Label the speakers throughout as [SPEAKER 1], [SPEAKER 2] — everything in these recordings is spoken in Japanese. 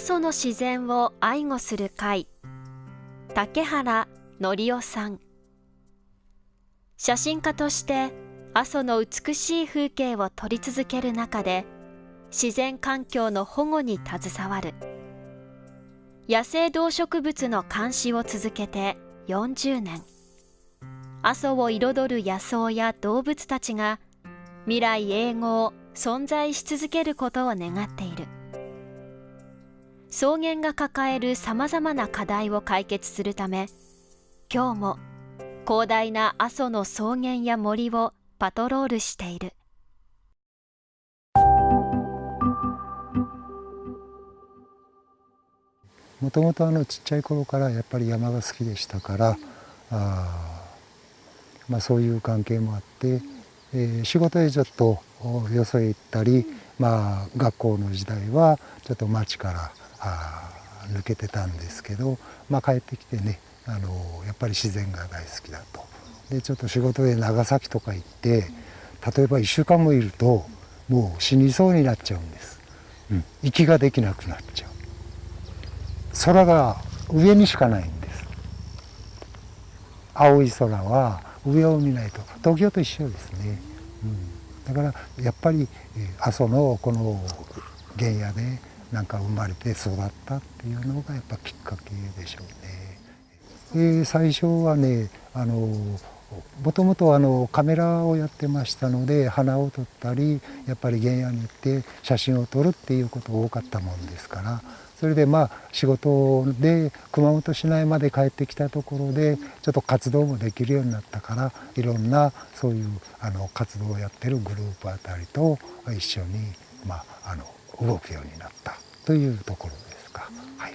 [SPEAKER 1] 阿蘇の自然を愛護する会。竹原則夫さん。写真家として阿蘇の美しい風景を撮り続ける中で自然環境の保護に携わる。野生動植物の監視を続けて40年。阿蘇を彩る野草や動物たちが未来永劫存在し続けることを願っている。草原が抱えるさまざまな課題を解決するため今日も広大な阿蘇の草原や森をパトロールしている。
[SPEAKER 2] もともとあのちっちゃい頃からやっぱり山が好きでしたからあ、まあ、そういう関係もあって、えー、仕事でちょっとよそへ行ったり、まあ、学校の時代はちょっと町から抜けてたんですけど、まあ、帰ってきてねあのやっぱり自然が大好きだと。でちょっと仕事で長崎とか行って例えば1週間もいるともう死にそうになっちゃうんです、うん、息ができなくなっちゃう。空が上にしかないんです。青い空は上を見ないと東京と一緒ですね、うん、だからやっぱり阿蘇のこの原野でなんか生まれて育ったっていうのがやっぱきっかけでしょうね。えー、最初はねあのもともとあのカメラをやってましたので花を撮ったりやっぱり原野に行って写真を撮るっていうことが多かったもんですからそれでまあ仕事で熊本市内まで帰ってきたところでちょっと活動もできるようになったからいろんなそういうあの活動をやってるグループあたりと一緒に、まあ、あの動くようになったというところですか。はい。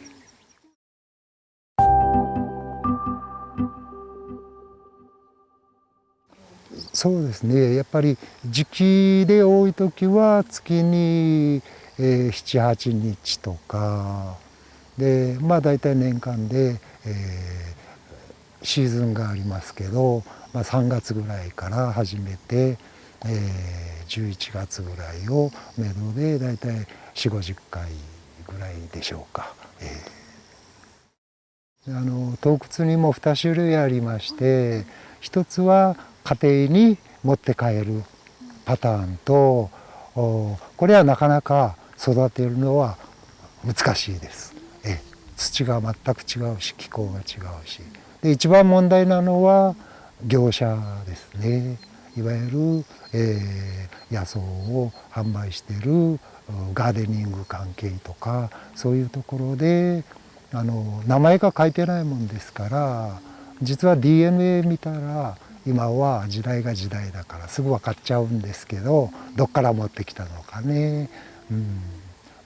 [SPEAKER 2] そうですね。やっぱり時期で多い時は月にえー、78日とか。でまあ大体年間で、えー、シーズンがありますけど、まあ、3月ぐらいから始めて、えー、11月ぐらいをめどで大体4 5 0回ぐらいでしょうか？えー、あの洞窟にも2種類ありまして一つは家庭に持って帰るパターンとこれはなかなか育てるのは難しいです。え。土が全く違うし気候が違うし。で一番問題なのは業者ですね。いわゆる、えー、野草を販売しているガーデニング関係とかそういうところであの名前が書いてないもんですから実は DNA 見たら今は時代が時代だからすぐ分かっちゃうんですけどどっから持ってきたのかねうん、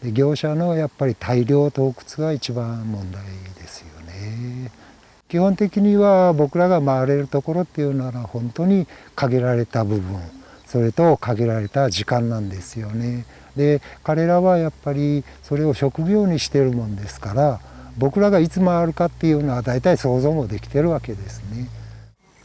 [SPEAKER 2] で業者のやっぱり大量洞窟が一番問題ですよね。基本的には僕らが回れるところっていうのは本当に限られた部分それと限られた時間なんですよね。で彼らはやっぱりそれを職業にしてるもんですから僕らがいつ回るかっていうのは大体想像もできてるわけですね。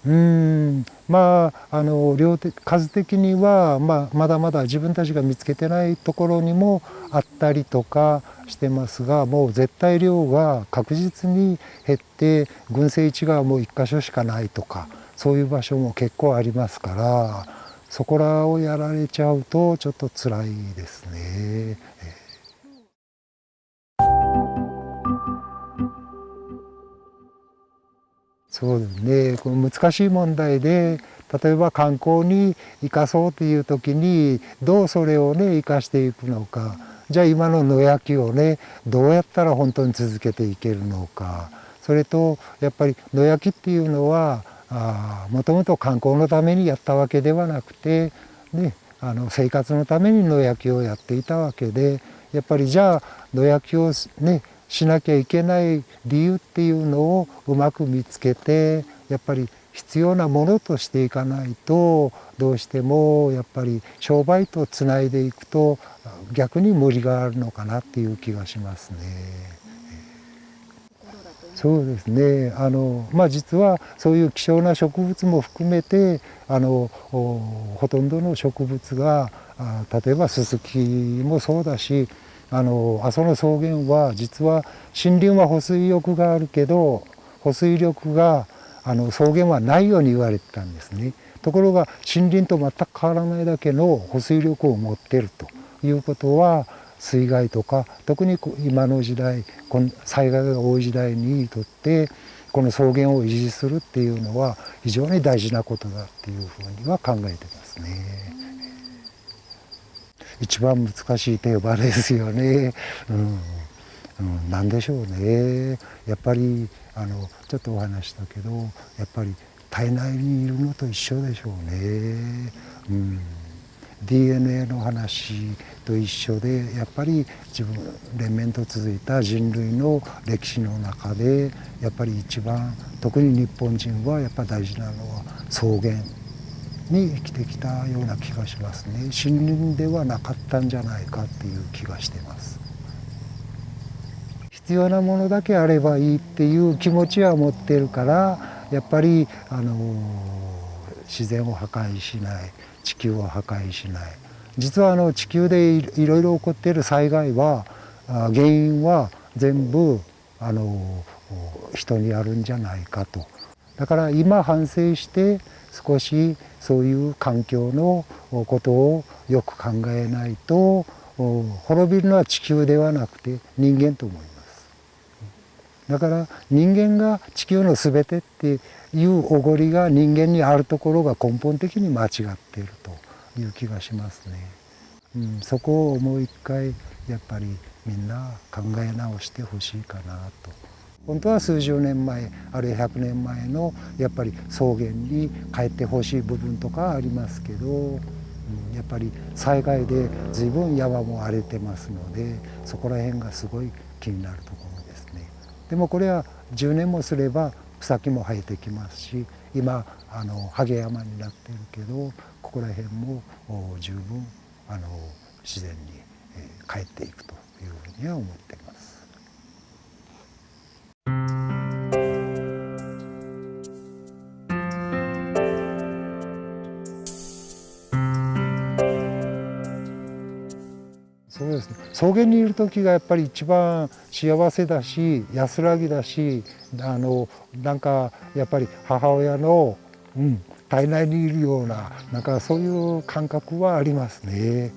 [SPEAKER 2] うんまああの量的数的には、まあ、まだまだ自分たちが見つけてないところにもあったりとかしてますがもう絶対量が確実に減って群生地がもう1箇所しかないとかそういう場所も結構ありますからそこらをやられちゃうとちょっと辛いですね。そうですね。この難しい問題で例えば観光に生かそうという時にどうそれをね生かしていくのか。じゃあ今の野焼きをねどうやったら本当に続けていけるのか。それとやっぱり野焼きっていうのはもともと観光のためにやったわけではなくて、ね、あの生活のために野焼きをやっていたわけでやっぱりじゃあ野焼きをねしなきゃいけない理由っていうのをうまく見つけてやっぱり必要なものとしていかないとどうしてもやっぱり商売とつないでいくと逆に無理があるのかなっていう気がしますね。そうですねあの、まあ、実はそういう希少な植物も含めてあのほとんどの植物が例えばススキもそうだしあの阿蘇の草原は実は森林は保水力があるけど保水力があの草原はないように言われてたんですね。ところが森林と全く変わらないだけの保水力を持ってるということは水害とか特に今の時代この災害が多い時代にとってこの草原を維持するっていうのは非常に大事なことだっていうふうには考えてますね。一番難しいテーマですよね。うん。うん、何でしょうね。やっぱりあのちょっとお話したけどやっぱり体内にいるのと一緒でしょうね。うん。DNA の話と一緒でやっぱり自分連綿と続いた人類の歴史の中でやっぱり一番特に日本人はやっぱ大事なのは草原。に生きてきたような気がしますね。森林ではなかったんじゃないかっていう気がしてます。必要なものだけあればいいっていう気持ちは持ってるからやっぱりあの自然を破壊しない地球を破壊しない。実はあの地球でいろいろ起こっている災害は原因は全部あの人にあるんじゃないかと。だから今反省して少しそういう環境のことをよく考えないと滅びるのは地球ではなくて人間と思いますだから人間が地球の全てっていうおごりが人間にあるところが根本的に間違っているという気がしますね。うん、そこをもう一回やっぱりみんな考え直してほしいかなと。本当は数十年前あるいは100年前のやっぱり草原に帰ってほしい部分とかありますけど、うん、やっぱり災害で随分山も荒れてますのでそこら辺がすごい気になるところですね。でもこれは10年もすれば草木も生えてきますし今あのハゲ山になってるけどここら辺も十分あの自然に、帰っていくというふうには思っています。そうですね草原にいる時がやっぱり一番幸せだし安らぎだしあのなんかやっぱり母親の、うん、体内にいるようななんかそういう感覚はありますね。